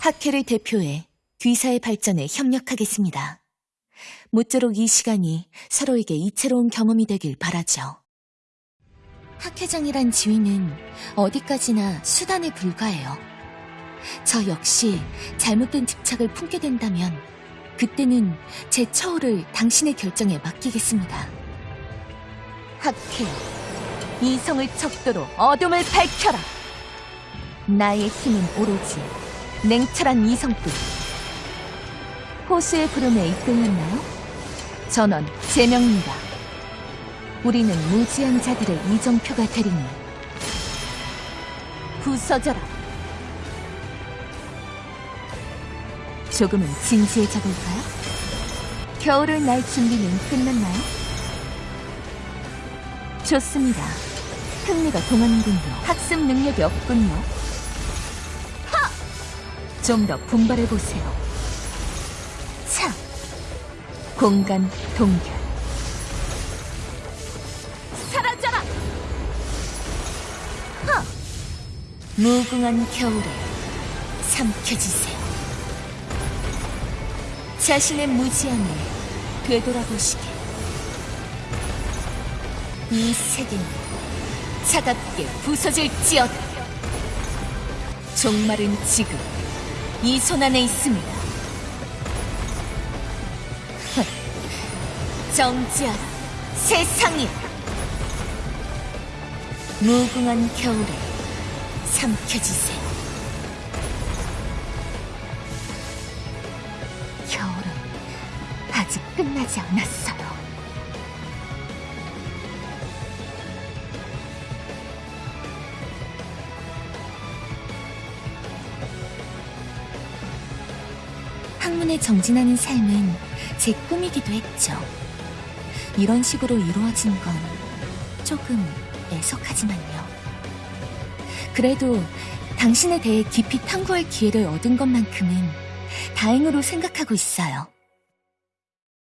학회를 대표해 귀사의 발전에 협력하겠습니다. 모쪼록 이 시간이 서로에게 이채로운 경험이 되길 바라죠. 학회장이란 지위는 어디까지나 수단에 불과해요. 저 역시 잘못된 집착을 품게 된다면 그때는 제 처우를 당신의 결정에 맡기겠습니다. 학회, 이성을 척도로 어둠을 밝혀라! 나의 힘은 오로지 냉철한 이성뿐. 호수의 부름에 이끌렸나요? 전원 제명입니다. 우리는 무지한 자들의 이정표가 되리니 부서져라. 조금은 진지해져 볼까요? 겨울을 날 준비는 끝났나요? 좋습니다. 흥미가 동하는군요. 학습 능력이 없군요. 좀 더 분발해 보세요. 차, 공간 동결. 사라져라! 하! 무궁한 겨울에 삼켜지세요. 자신의 무지함을 되돌아보시게. 이 세계는 차갑게 부서질지어다. 종말은 지금 이 손 안에 있습니다. 정지하라, 세상이야. 무궁한 겨울에 삼켜지세요. 겨울은 아직 끝나지 않았어요. 학문에 정진하는 삶은 제 꿈이기도 했죠. 이런 식으로 이루어진 건 조금 애석하지만요. 그래도 당신에 대해 깊이 탐구할 기회를 얻은 것만큼은 다행으로 생각하고 있어요.